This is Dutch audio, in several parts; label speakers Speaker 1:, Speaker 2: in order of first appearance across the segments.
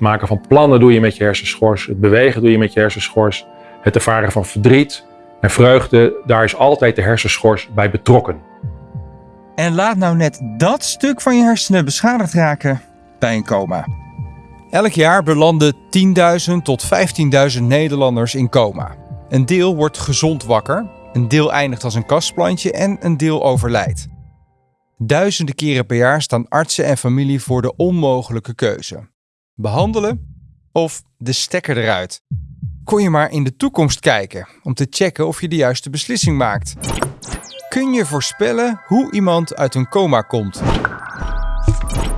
Speaker 1: Het maken van plannen doe je met je hersenschors. Het bewegen doe je met je hersenschors. Het ervaren van verdriet en vreugde, daar is altijd de hersenschors bij betrokken.
Speaker 2: En laat nou net dat stuk van je hersenen beschadigd raken bij een coma. Elk jaar belanden 10.000 tot 15.000 Nederlanders in coma. Een deel wordt gezond wakker, een deel eindigt als een kastplantje en een deel overlijdt. Duizenden keren per jaar staan artsen en familie voor de onmogelijke keuze. Behandelen of de stekker eruit. Kon je maar in de toekomst kijken om te checken of je de juiste beslissing maakt. Kun je voorspellen hoe iemand uit een coma komt?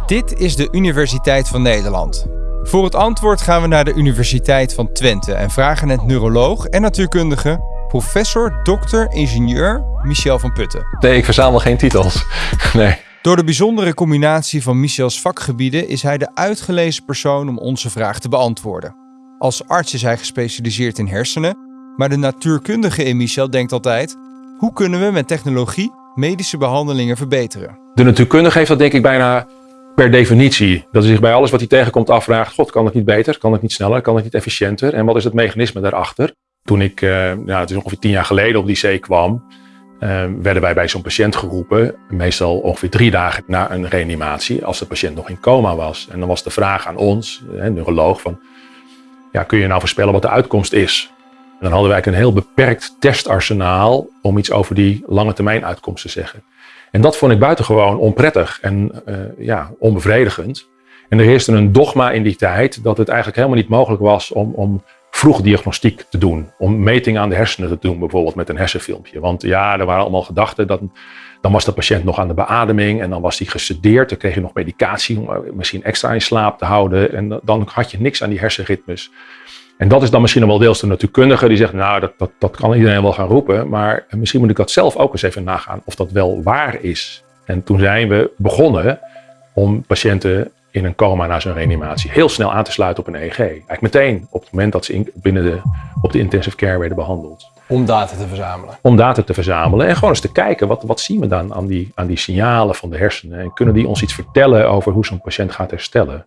Speaker 2: Dit is de Universiteit van Nederland. Voor het antwoord gaan we naar de Universiteit van Twente en vragen het neuroloog en natuurkundige professor, dokter, ingenieur Michel van Putten.
Speaker 1: Nee, ik verzamel geen titels. Nee.
Speaker 2: Door de bijzondere combinatie van Michels vakgebieden is hij de uitgelezen persoon om onze vraag te beantwoorden. Als arts is hij gespecialiseerd in hersenen, maar de natuurkundige in Michel denkt altijd: hoe kunnen we met technologie medische behandelingen verbeteren?
Speaker 1: De natuurkundige heeft dat denk ik bijna per definitie. Dat hij zich bij alles wat hij tegenkomt afvraagt: God, kan het niet beter? Kan het niet sneller? Kan het niet efficiënter? En wat is het mechanisme daarachter? Toen ik, ja, het is ongeveer tien jaar geleden op die zee kwam, werden wij bij zo'n patiënt geroepen. Meestal ongeveer drie dagen na een reanimatie, als de patiënt nog in coma was. En dan was de vraag aan ons, een neuroloog, van, ja, kun je nou voorspellen wat de uitkomst is? En dan hadden wij een heel beperkt testarsenaal om iets over die lange termijn uitkomst te zeggen. En dat vond ik buitengewoon onprettig en uh, ja, onbevredigend. En er heerste een dogma in die tijd dat het eigenlijk helemaal niet mogelijk was om, om vroeg diagnostiek te doen. Om metingen aan de hersenen te doen, bijvoorbeeld met een hersenfilmpje. Want ja, er waren allemaal gedachten dat dan was de patiënt nog aan de beademing en dan was hij gesedeerd. Dan kreeg je nog medicatie om misschien extra in slaap te houden. En dan had je niks aan die hersenritmes. En dat is dan misschien wel deels de natuurkundige die zegt, nou, dat, dat, dat kan iedereen wel gaan roepen. Maar misschien moet ik dat zelf ook eens even nagaan of dat wel waar is. En toen zijn we begonnen om patiënten in een coma na zo'n reanimatie heel snel aan te sluiten op een EEG. Eigenlijk meteen op het moment dat ze in, binnen de, op de intensive care werden behandeld.
Speaker 3: Om data te verzamelen?
Speaker 1: Om data te verzamelen en gewoon eens te kijken, wat, wat zien we dan aan die, aan die signalen van de hersenen? En kunnen die ons iets vertellen over hoe zo'n patiënt gaat herstellen?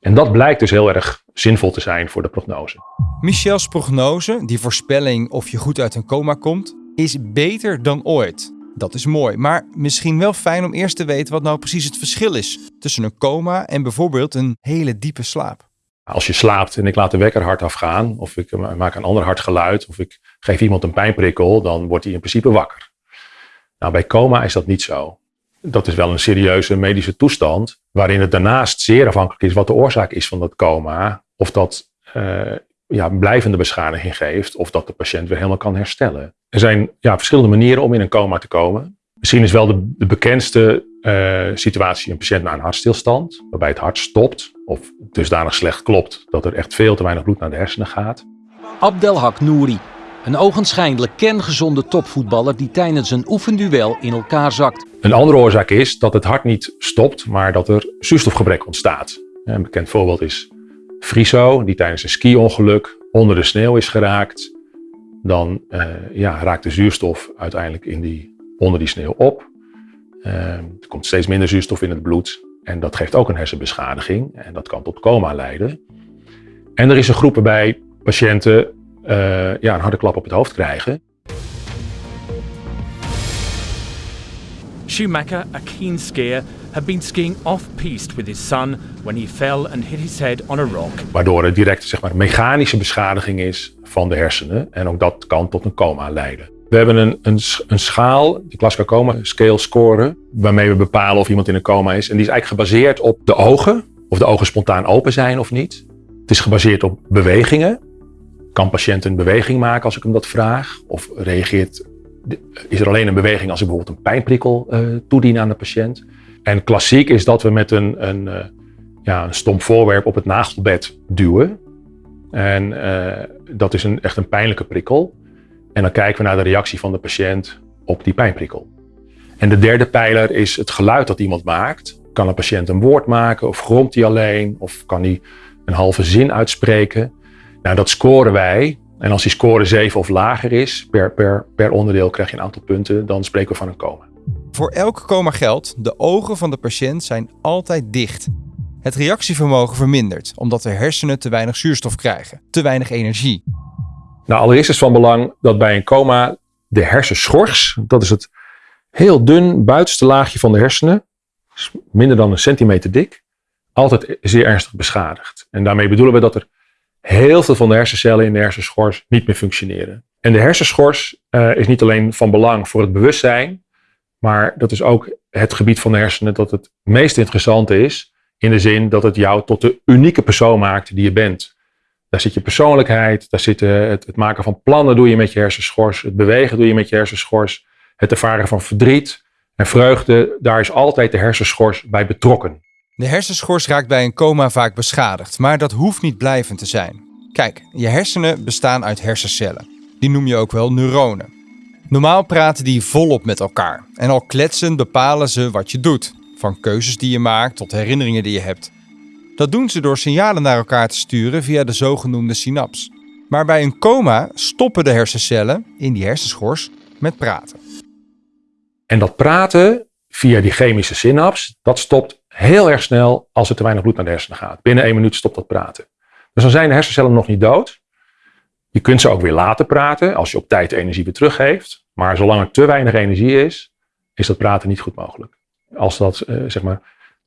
Speaker 1: En dat blijkt dus heel erg zinvol te zijn voor de prognose.
Speaker 2: Michels prognose, die voorspelling of je goed uit een coma komt, is beter dan ooit. Dat is mooi, maar misschien wel fijn om eerst te weten wat nou precies het verschil is tussen een coma en bijvoorbeeld een hele diepe slaap.
Speaker 1: Als je slaapt en ik laat de wekker hard afgaan, of ik maak een ander hard geluid, of ik geef iemand een pijnprikkel, dan wordt hij in principe wakker. Nou, bij coma is dat niet zo. Dat is wel een serieuze medische toestand, waarin het daarnaast zeer afhankelijk is wat de oorzaak is van dat coma. Of dat uh, ja, blijvende beschadiging geeft, of dat de patiënt weer helemaal kan herstellen. Er zijn ja, verschillende manieren om in een coma te komen. Misschien is wel de, de bekendste uh, situatie een patiënt na een hartstilstand, waarbij het hart stopt of dusdanig slecht klopt dat er echt veel te weinig bloed naar de hersenen gaat.
Speaker 4: Abdelhak Nouri, een ogenschijnlijk kerngezonde topvoetballer die tijdens een oefenduel in elkaar zakt.
Speaker 1: Een andere oorzaak is dat het hart niet stopt, maar dat er zuurstofgebrek ontstaat. Een bekend voorbeeld is Friso, die tijdens een ski-ongeluk onder de sneeuw is geraakt. Dan uh, ja, raakt de zuurstof uiteindelijk in die, onder die sneeuw op. Uh, er komt steeds minder zuurstof in het bloed. En dat geeft ook een hersenbeschadiging. En dat kan tot coma leiden. En er is een groep waarbij patiënten uh, ja, een harde klap op het hoofd krijgen.
Speaker 5: Schumacher, a keen skier, had been skiing off-piste with his son when he fell and hit his head on a rock.
Speaker 1: Waardoor er direct zeg maar, mechanische beschadiging is van de hersenen en ook dat kan tot een coma leiden. We hebben een, een, een schaal, de Glasgow Coma Scale Score, waarmee we bepalen of iemand in een coma is. En die is eigenlijk gebaseerd op de ogen, of de ogen spontaan open zijn of niet. Het is gebaseerd op bewegingen. Kan patiënt een beweging maken als ik hem dat vraag? Of reageert, is er alleen een beweging als ik bijvoorbeeld een pijnprikkel uh, toedien aan de patiënt? En klassiek is dat we met een, een, uh, ja, een stomp voorwerp op het nagelbed duwen. En uh, dat is een, echt een pijnlijke prikkel. En dan kijken we naar de reactie van de patiënt op die pijnprikkel. En de derde pijler is het geluid dat iemand maakt. Kan een patiënt een woord maken of gromt hij alleen of kan hij een halve zin uitspreken? Nou, dat scoren wij. En als die score 7 of lager is, per, per, per onderdeel krijg je een aantal punten, dan spreken we van een coma.
Speaker 2: Voor elk coma geldt, de ogen van de patiënt zijn altijd dicht. Het reactievermogen vermindert omdat de hersenen te weinig zuurstof krijgen, te weinig energie.
Speaker 1: Nou, allereerst is van belang dat bij een coma de hersenschors, dat is het heel dun buitenste laagje van de hersenen, minder dan een centimeter dik, altijd zeer ernstig beschadigd. En daarmee bedoelen we dat er heel veel van de hersencellen in de hersenschors niet meer functioneren. En de hersenschors uh, is niet alleen van belang voor het bewustzijn, maar dat is ook het gebied van de hersenen dat het meest interessante is. In de zin dat het jou tot de unieke persoon maakt die je bent. Daar zit je persoonlijkheid, daar zit het, het maken van plannen doe je met je hersenschors, het bewegen doe je met je hersenschors, het ervaren van verdriet en vreugde, daar is altijd de hersenschors bij betrokken.
Speaker 2: De hersenschors raakt bij een coma vaak beschadigd, maar dat hoeft niet blijvend te zijn. Kijk, je hersenen bestaan uit hersencellen. Die noem je ook wel neuronen. Normaal praten die volop met elkaar en al kletsend bepalen ze wat je doet, van keuzes die je maakt tot herinneringen die je hebt. Dat doen ze door signalen naar elkaar te sturen via de zogenoemde synaps. Maar bij een coma stoppen de hersencellen in die hersenschors met praten.
Speaker 1: En dat praten via die chemische synaps, dat stopt heel erg snel als er te weinig bloed naar de hersenen gaat. Binnen één minuut stopt dat praten. Dus dan zijn de hersencellen nog niet dood. Je kunt ze ook weer laten praten als je op tijd energie weer teruggeeft. Maar zolang er te weinig energie is, is dat praten niet goed mogelijk. Als dat uh, zeg maar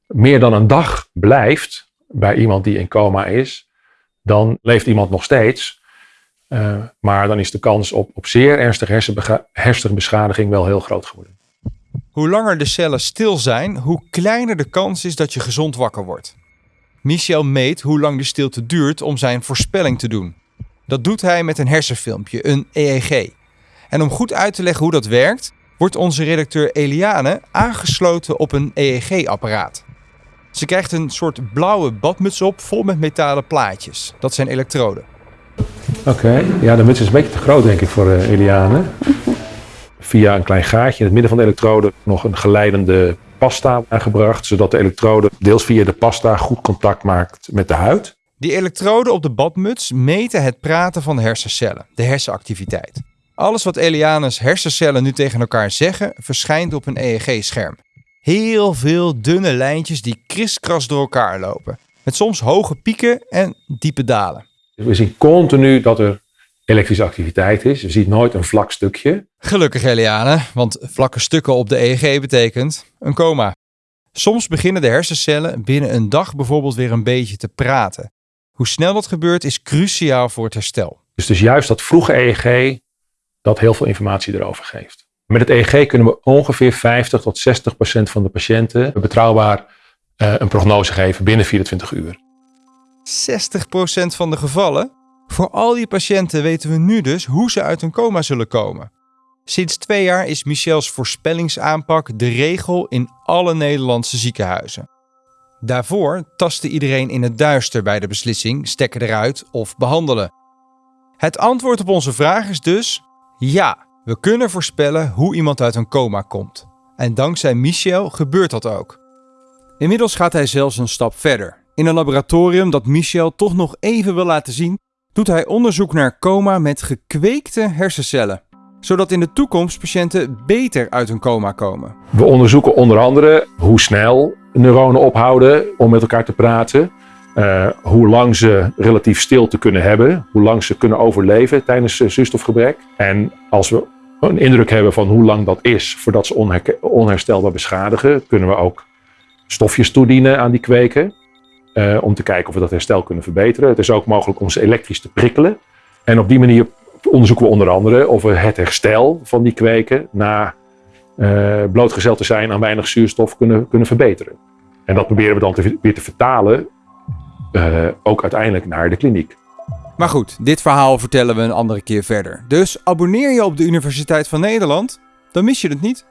Speaker 1: meer dan een dag blijft bij iemand die in coma is, dan leeft iemand nog steeds. Uh, maar dan is de kans op, op zeer ernstige hersenbeschadiging wel heel groot geworden.
Speaker 2: Hoe langer de cellen stil zijn, hoe kleiner de kans is dat je gezond wakker wordt. Michel meet hoe lang de stilte duurt om zijn voorspelling te doen. Dat doet hij met een hersenfilmpje, een EEG. En om goed uit te leggen hoe dat werkt, wordt onze redacteur Eliane aangesloten op een EEG-apparaat. Ze krijgt een soort blauwe badmuts op vol met metalen plaatjes. Dat zijn elektroden.
Speaker 1: Oké, ja, de muts is een beetje te groot denk ik voor uh, Eliane. Via een klein gaatje in het midden van de elektrode nog een geleidende pasta aangebracht, zodat de elektrode deels via de pasta goed contact maakt met de huid.
Speaker 2: Die elektroden op de badmuts meten het praten van de hersencellen, de hersenactiviteit. Alles wat Eliane's hersencellen nu tegen elkaar zeggen, verschijnt op een EEG-scherm. Heel veel dunne lijntjes die kriskras door elkaar lopen. Met soms hoge pieken en diepe dalen.
Speaker 1: We zien continu dat er elektrische activiteit is. Je ziet nooit een vlak stukje.
Speaker 2: Gelukkig Eliane, want vlakke stukken op de EEG betekent een coma. Soms beginnen de hersencellen binnen een dag bijvoorbeeld weer een beetje te praten. Hoe snel dat gebeurt is cruciaal voor het herstel.
Speaker 1: Dus, dus juist dat vroege EEG dat heel veel informatie erover geeft. Met het EEG kunnen we ongeveer 50 tot 60 procent van de patiënten betrouwbaar uh, een prognose geven binnen 24 uur.
Speaker 2: 60 procent van de gevallen? Voor al die patiënten weten we nu dus hoe ze uit een coma zullen komen. Sinds twee jaar is Michels voorspellingsaanpak de regel in alle Nederlandse ziekenhuizen. Daarvoor tastte iedereen in het duister bij de beslissing stekken eruit of behandelen. Het antwoord op onze vraag is dus ja, we kunnen voorspellen hoe iemand uit een coma komt. En dankzij Michel gebeurt dat ook. Inmiddels gaat hij zelfs een stap verder. In een laboratorium dat Michel toch nog even wil laten zien, doet hij onderzoek naar coma met gekweekte hersencellen. Zodat in de toekomst patiënten beter uit een coma komen.
Speaker 1: We onderzoeken onder andere hoe snel neuronen ophouden om met elkaar te praten. Uh, hoe lang ze relatief stilte kunnen hebben, hoe lang ze kunnen overleven tijdens uh, zuurstofgebrek. En als we een indruk hebben van hoe lang dat is voordat ze onherstelbaar beschadigen, kunnen we ook stofjes toedienen aan die kweken. Uh, om te kijken of we dat herstel kunnen verbeteren. Het is ook mogelijk om ze elektrisch te prikkelen. En op die manier onderzoeken we onder andere of we het herstel van die kweken na blootgezeld te zijn aan weinig zuurstof kunnen, kunnen verbeteren. En dat proberen we dan te, weer te vertalen uh, ook uiteindelijk naar de kliniek.
Speaker 2: Maar goed, dit verhaal vertellen we een andere keer verder. Dus abonneer je op de Universiteit van Nederland, dan mis je het niet.